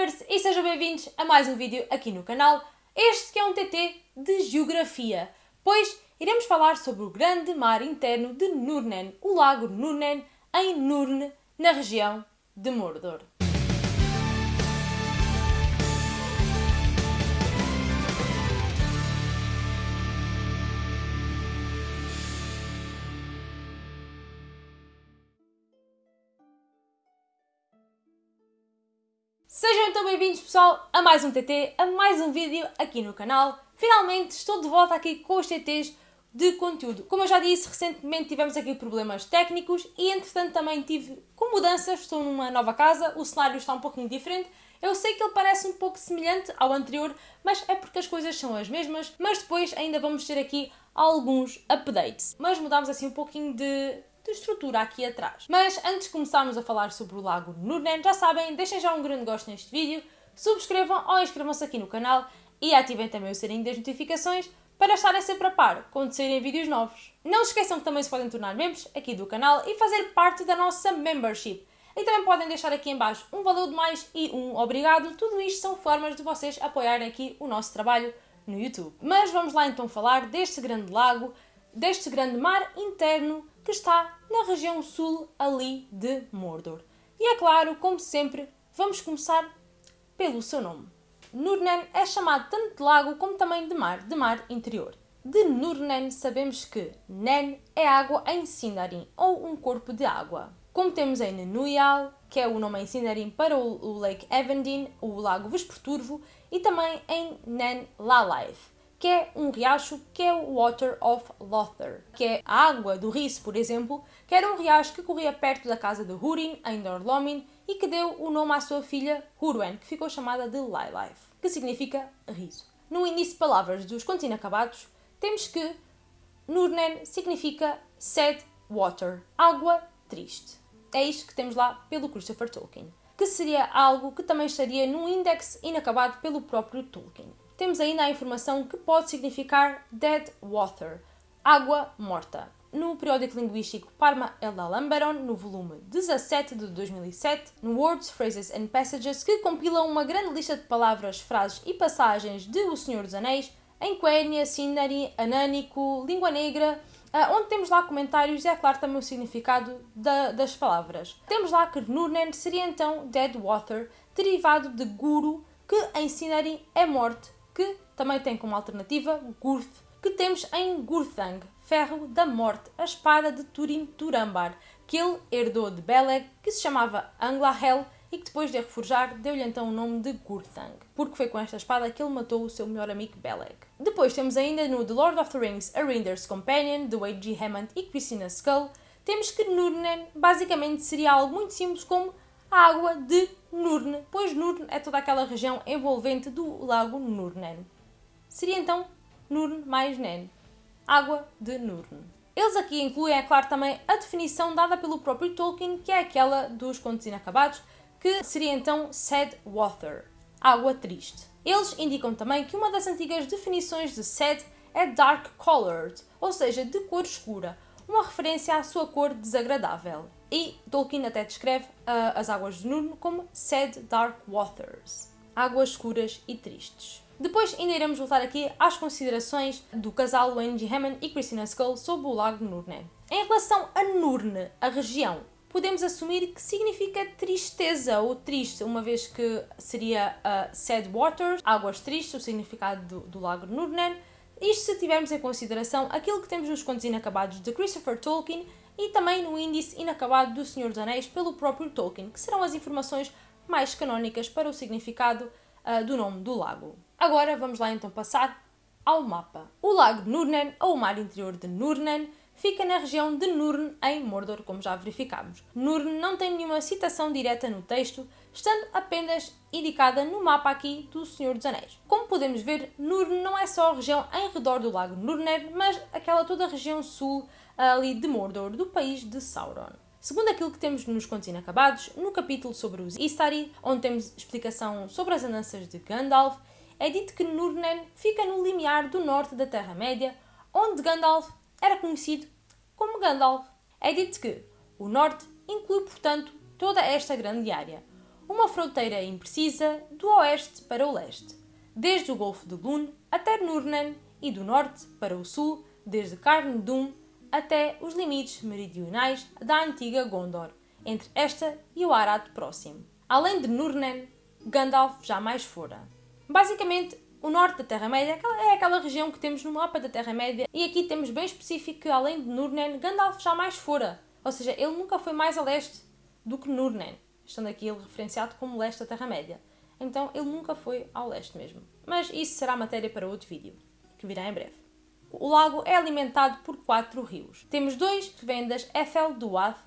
Youtubers e sejam bem-vindos a mais um vídeo aqui no canal. Este que é um TT de Geografia, pois iremos falar sobre o grande mar interno de Nurnen, o lago Nurnen, em Nurne, na região de Mordor. Sejam então bem-vindos pessoal a mais um TT, a mais um vídeo aqui no canal. Finalmente estou de volta aqui com os TTs de conteúdo. Como eu já disse, recentemente tivemos aqui problemas técnicos e entretanto também tive com mudanças, estou numa nova casa, o cenário está um pouquinho diferente. Eu sei que ele parece um pouco semelhante ao anterior, mas é porque as coisas são as mesmas, mas depois ainda vamos ter aqui alguns updates. Mas mudámos assim um pouquinho de de estrutura aqui atrás. Mas antes de começarmos a falar sobre o lago Nurnen, já sabem, deixem já um grande gosto neste vídeo, subscrevam ou inscrevam-se aqui no canal e ativem também o sininho das notificações para estarem sempre a par quando saírem vídeos novos. Não se esqueçam que também se podem tornar membros aqui do canal e fazer parte da nossa membership. E também podem deixar aqui em baixo um valor de mais e um obrigado. Tudo isto são formas de vocês apoiarem aqui o nosso trabalho no YouTube. Mas vamos lá então falar deste grande lago, deste grande mar interno que está na região sul ali de Mordor. E é claro, como sempre, vamos começar pelo seu nome. Nurnen é chamado tanto de lago como também de mar, de mar interior. De Nurnen sabemos que Nen é água em Sindarin, ou um corpo de água. Como temos em Nenuyal, que é o nome em Sindarin para o Lake Evandin, o lago Vesperturvo, e também em Nen Lalaith, que é um riacho que é o Water of Lothar, que é a água do Riso, por exemplo, que era um riacho que corria perto da casa de Húrin, em Dorlomin, e que deu o nome à sua filha Húrwen, que ficou chamada de Lilith, que significa riso. No início de palavras dos contos inacabados, temos que Nurnen significa sad water, água triste. É isto que temos lá pelo Christopher Tolkien, que seria algo que também estaria num índex inacabado pelo próprio Tolkien temos ainda a informação que pode significar dead water, água morta. No periódico linguístico Parma Ella Lamberon, no volume 17 de 2007, no Words, Phrases and Passages, que compila uma grande lista de palavras, frases e passagens de O Senhor dos Anéis, em Quenya, Sindari, Anânico, Língua Negra, ah, onde temos lá comentários e é claro também o significado da, das palavras. Temos lá que Nurnen seria então Dead Water, derivado de Guru, que em Sindarin é morte, que também tem como alternativa Gurth, que temos em Gurthang, Ferro da Morte, a espada de Turin Turambar, que ele herdou de Beleg, que se chamava Anglahel e que depois de a reforjar deu-lhe então o nome de Gurthang, porque foi com esta espada que ele matou o seu melhor amigo Beleg. Depois temos ainda no The Lord of the Rings A Rinder's Companion, de Wade G. Hammond e Christina Skull, temos que Nurnen basicamente seria algo muito simples como a água de Nurne, pois Nurne é toda aquela região envolvente do lago Nurnen. Seria então Nurne mais Nen, água de Nurne. Eles aqui incluem, é claro, também a definição dada pelo próprio Tolkien, que é aquela dos contos inacabados, que seria então sad water, água triste. Eles indicam também que uma das antigas definições de sad é dark colored, ou seja, de cor escura, uma referência à sua cor desagradável. E Tolkien até descreve uh, as águas de Nurn como sad dark waters, águas escuras e tristes. Depois ainda iremos voltar aqui às considerações do casal G. Hammond e Christina Skull sobre o lago Nurne. Em relação a Nurne, a região, podemos assumir que significa tristeza ou triste, uma vez que seria uh, sad waters, águas tristes, o significado do, do lago Nurnen, isto se tivermos em consideração aquilo que temos nos contos inacabados de Christopher Tolkien e também no índice inacabado do Senhor dos Anéis pelo próprio Tolkien, que serão as informações mais canónicas para o significado uh, do nome do lago. Agora vamos lá então passar ao mapa. O lago de Nurnen, ou o mar interior de Nurnen, fica na região de Nurn, em Mordor, como já verificámos. Nurn não tem nenhuma citação direta no texto, estando apenas indicada no mapa aqui do Senhor dos Anéis. Como podemos ver, Nurn não é só a região em redor do lago Nurner, mas aquela toda a região sul ali de Mordor, do país de Sauron. Segundo aquilo que temos nos Contos Inacabados, no capítulo sobre os Istari, onde temos explicação sobre as andanças de Gandalf, é dito que Nurnen fica no limiar do norte da Terra-média, onde Gandalf era conhecido como Gandalf. É dito que o norte inclui, portanto, toda esta grande área. uma fronteira imprecisa do oeste para o leste, desde o Golfo de Lun até Nurnen e do norte para o sul, desde Carn Dum até os limites meridionais da antiga Gondor, entre esta e o Arad próximo. Além de Nurnen, Gandalf jamais fora. Basicamente, o norte da Terra-média é aquela região que temos no mapa da Terra-média e aqui temos bem específico que além de Nurnen, Gandalf jamais fora. Ou seja, ele nunca foi mais a leste do que Nurnen, estando aqui ele referenciado como leste da Terra-média. Então ele nunca foi ao leste mesmo. Mas isso será matéria para outro vídeo, que virá em breve. O lago é alimentado por quatro rios. Temos dois que vêm das Ethel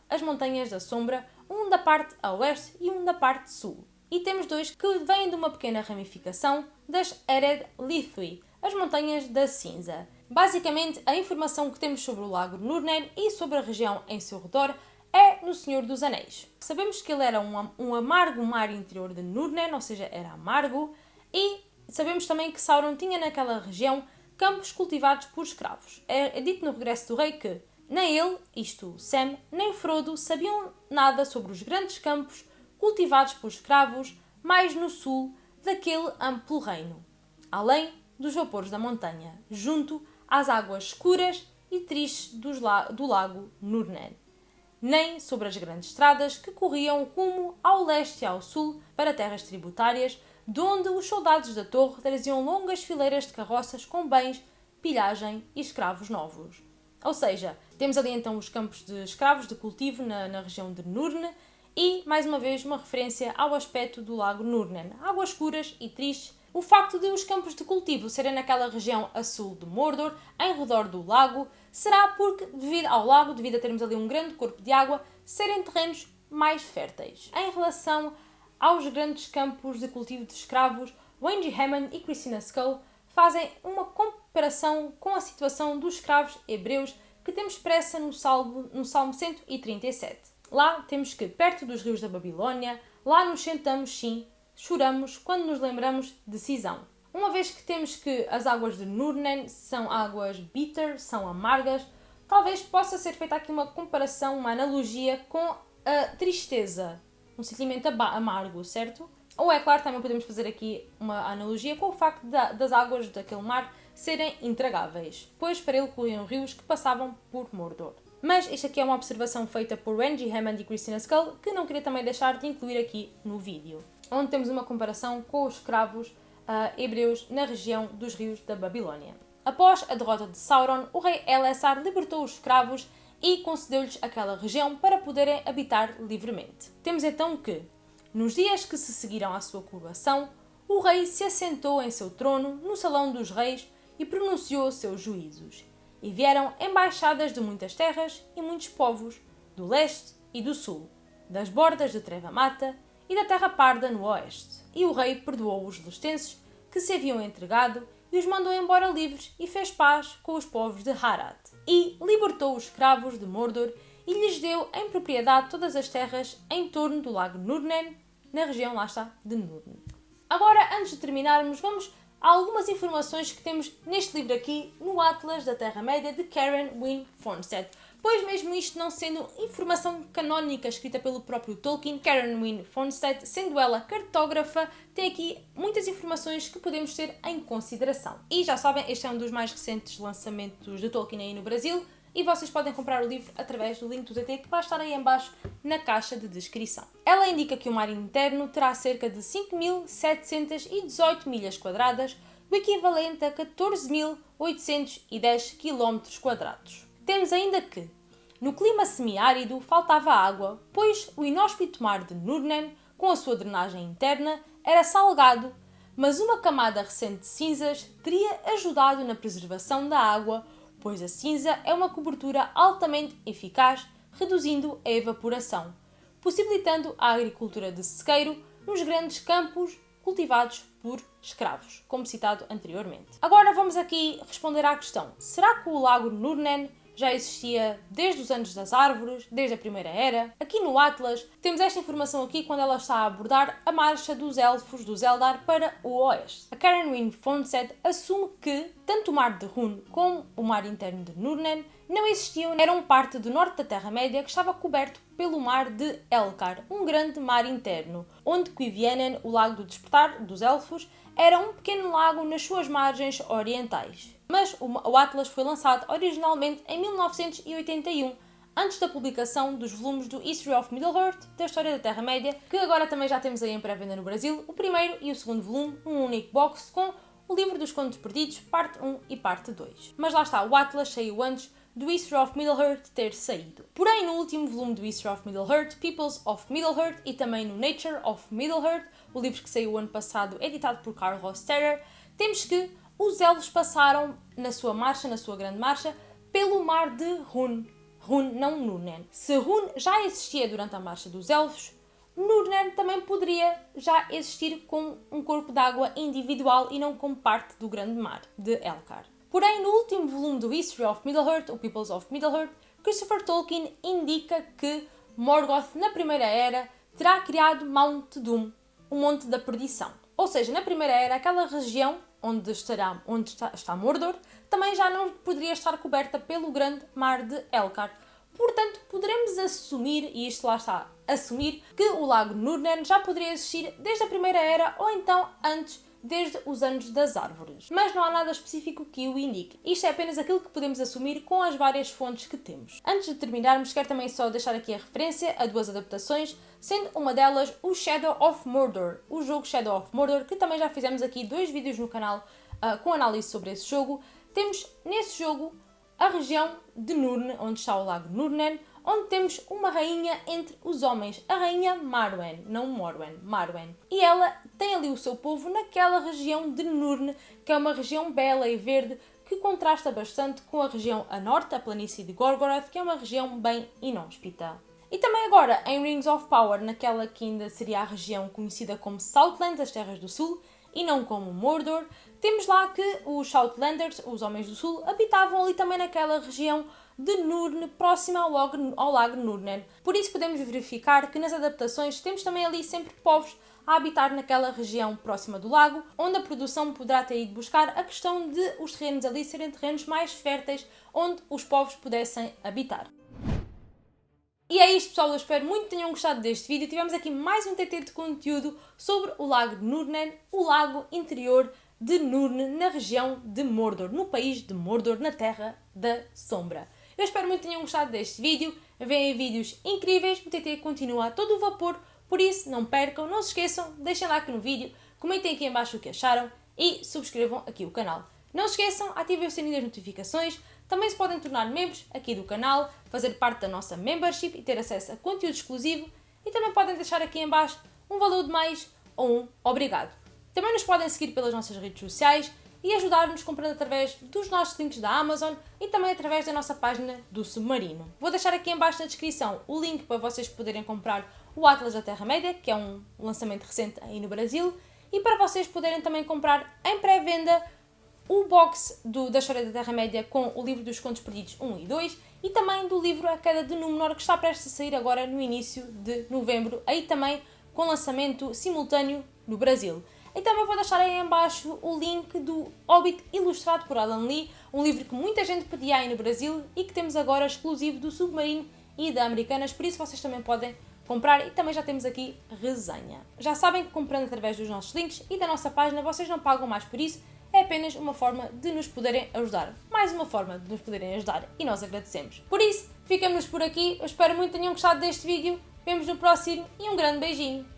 as Montanhas da Sombra, um da parte a oeste e um da parte sul. E temos dois que vêm de uma pequena ramificação das Ered Lithui, as Montanhas da Cinza. Basicamente, a informação que temos sobre o lago Nurnen e sobre a região em seu redor é no Senhor dos Anéis. Sabemos que ele era um, um amargo mar interior de Nurnen, ou seja, era amargo, e sabemos também que Sauron tinha naquela região campos cultivados por escravos. É, é dito no Regresso do Rei que nem ele, isto Sam, nem Frodo sabiam nada sobre os grandes campos cultivados por escravos mais no sul daquele amplo reino, além dos vapores da montanha, junto às águas escuras e tristes do lago Nurnen, nem sobre as grandes estradas que corriam rumo ao leste e ao sul para terras tributárias de onde os soldados da torre traziam longas fileiras de carroças com bens, pilhagem e escravos novos. Ou seja, temos ali então os campos de escravos de cultivo na, na região de Nurne e, mais uma vez, uma referência ao aspecto do lago Nurnen, águas escuras e tristes. O facto de os campos de cultivo serem naquela região a sul de Mordor, em redor do lago, será porque, devido ao lago, devido a termos ali um grande corpo de água, serem terrenos mais férteis. Em relação aos grandes campos de cultivo de escravos, Wendy Hammond e Christina Skull fazem uma comparação com a situação dos escravos hebreus que temos expressa no Salmo, no Salmo 137. Lá temos que, perto dos rios da Babilônia, lá nos sentamos sim, choramos quando nos lembramos de Cisão. Uma vez que temos que as águas de Nurnen são águas bitter, são amargas, talvez possa ser feita aqui uma comparação, uma analogia com a tristeza um sentimento amargo, certo? Ou é claro, também podemos fazer aqui uma analogia com o facto das águas daquele mar serem intragáveis, pois para ele corriam rios que passavam por Mordor. Mas isto aqui é uma observação feita por Angie Hammond e Christina Skull que não queria também deixar de incluir aqui no vídeo, onde temos uma comparação com os escravos uh, hebreus na região dos rios da Babilónia. Após a derrota de Sauron, o rei Elessar libertou os escravos e concedeu-lhes aquela região para poderem habitar livremente. Temos então que, nos dias que se seguiram à sua coroação, o rei se assentou em seu trono no salão dos reis e pronunciou seus juízos. E vieram embaixadas de muitas terras e muitos povos, do leste e do sul, das bordas de Treva Mata e da Terra Parda no oeste. E o rei perdoou os lestenses que se haviam entregado e os mandou embora livres e fez paz com os povos de Harad. E libertou os escravos de Mordor e lhes deu em propriedade todas as terras em torno do lago Nurnen, na região lá está de Nurnen. Agora, antes de terminarmos, vamos a algumas informações que temos neste livro aqui, no Atlas da Terra-média de Karen Wynne Fornstead pois mesmo isto não sendo informação canónica escrita pelo próprio Tolkien, Karen Wynne Fonstead, sendo ela cartógrafa, tem aqui muitas informações que podemos ter em consideração. E já sabem, este é um dos mais recentes lançamentos de Tolkien aí no Brasil, e vocês podem comprar o livro através do link do TT que vai estar aí embaixo na caixa de descrição. Ela indica que o mar interno terá cerca de 5.718 milhas quadradas, o equivalente a 14.810 km quadrados. Temos ainda que, no clima semiárido, faltava água, pois o inóspito mar de Nurnen, com a sua drenagem interna, era salgado, mas uma camada recente de cinzas teria ajudado na preservação da água, pois a cinza é uma cobertura altamente eficaz, reduzindo a evaporação, possibilitando a agricultura de sequeiro nos grandes campos cultivados por escravos, como citado anteriormente. Agora vamos aqui responder à questão: será que o lago Nurnen já existia desde os anos das árvores, desde a Primeira Era. Aqui no Atlas temos esta informação aqui quando ela está a abordar a marcha dos elfos do Eldar para o oeste. A Karen Wynne Fonset assume que tanto o mar de Hun como o mar interno de Nurnen não existiam, eram parte do norte da Terra-média que estava coberto pelo mar de Elkar, um grande mar interno, onde Quivienen, o lago do despertar dos elfos, era um pequeno lago nas suas margens orientais. Mas o Atlas foi lançado originalmente em 1981, antes da publicação dos volumes do History of Middle-earth, da História da Terra-média, que agora também já temos aí em pré-venda no Brasil, o primeiro e o segundo volume, um único box com o livro dos contos perdidos, parte 1 e parte 2. Mas lá está, o Atlas saiu antes do History of Middle-earth ter saído. Porém, no último volume do History of Middle-earth, Peoples of Middle-earth e também no Nature of Middle-earth, o livro que saiu ano passado, editado por Carl Rosterer, temos que os elfos passaram na sua marcha, na sua grande marcha, pelo mar de Run. Run, não Nurnen. Se Run já existia durante a marcha dos elfos, Nurnen também poderia já existir com um corpo d'água individual e não como parte do grande mar de Elkar. Porém, no último volume do History of Middle-earth, o Peoples of Middle-earth, Christopher Tolkien indica que Morgoth, na Primeira Era, terá criado Mount Doom, o Monte da Perdição. Ou seja, na Primeira Era, aquela região onde, estará, onde está, está Mordor também já não poderia estar coberta pelo grande mar de Elkar. Portanto, poderemos assumir, e isto lá está, assumir, que o lago Nurnen já poderia existir desde a Primeira Era ou então antes desde os anos das árvores. Mas não há nada específico que o indique. Isto é apenas aquilo que podemos assumir com as várias fontes que temos. Antes de terminarmos, quero também só deixar aqui a referência a duas adaptações, sendo uma delas o Shadow of Mordor, o jogo Shadow of Mordor, que também já fizemos aqui dois vídeos no canal uh, com análise sobre esse jogo. Temos nesse jogo a região de Nurne, onde está o lago Nurnen, onde temos uma rainha entre os homens, a rainha Marwen, não Morwen, Marwen. E ela tem ali o seu povo naquela região de Nurne, que é uma região bela e verde que contrasta bastante com a região a norte, a planície de Gorgoroth, que é uma região bem inóspita. E também agora em Rings of Power, naquela que ainda seria a região conhecida como Southlands, as Terras do Sul, e não como Mordor, temos lá que os Southlanders, os Homens do Sul, habitavam ali também naquela região de Nurne, próxima ao ao lago Nurnen. Por isso podemos verificar que nas adaptações temos também ali sempre povos a habitar naquela região próxima do lago, onde a produção poderá ter ido buscar a questão de os terrenos ali serem terrenos mais férteis, onde os povos pudessem habitar. E é isto pessoal, eu espero muito que tenham gostado deste vídeo. Tivemos aqui mais um TT de conteúdo sobre o lago Nurnen, o lago interior de Nurne, na região de Mordor, no país de Mordor, na Terra da Sombra. Eu espero muito que tenham gostado deste vídeo. Vêm vídeos incríveis, o TT continua a todo o vapor, por isso não percam, não se esqueçam, deixem like no vídeo, comentem aqui embaixo o que acharam e subscrevam aqui o canal. Não se esqueçam, ativem o sininho das notificações, também se podem tornar membros aqui do canal, fazer parte da nossa membership e ter acesso a conteúdo exclusivo e também podem deixar aqui embaixo um valor de mais ou um obrigado. Também nos podem seguir pelas nossas redes sociais e ajudar-nos comprando através dos nossos links da Amazon e também através da nossa página do Submarino. Vou deixar aqui embaixo na descrição o link para vocês poderem comprar o Atlas da Terra-média, que é um lançamento recente aí no Brasil, e para vocês poderem também comprar em pré-venda o box do, da História da Terra-média com o livro dos Contos Perdidos 1 e 2 e também do livro A Queda de Númenor, que está prestes a sair agora no início de novembro, aí também com lançamento simultâneo no Brasil. E também vou deixar aí embaixo o link do Hobbit ilustrado por Alan Lee, um livro que muita gente pedia aí no Brasil e que temos agora exclusivo do Submarino e da Americanas, por isso vocês também podem comprar e também já temos aqui resenha. Já sabem que comprando através dos nossos links e da nossa página vocês não pagam mais por isso, é apenas uma forma de nos poderem ajudar. Mais uma forma de nos poderem ajudar e nós agradecemos. Por isso, ficamos por aqui, eu espero muito que tenham gostado deste vídeo, vemos no próximo e um grande beijinho!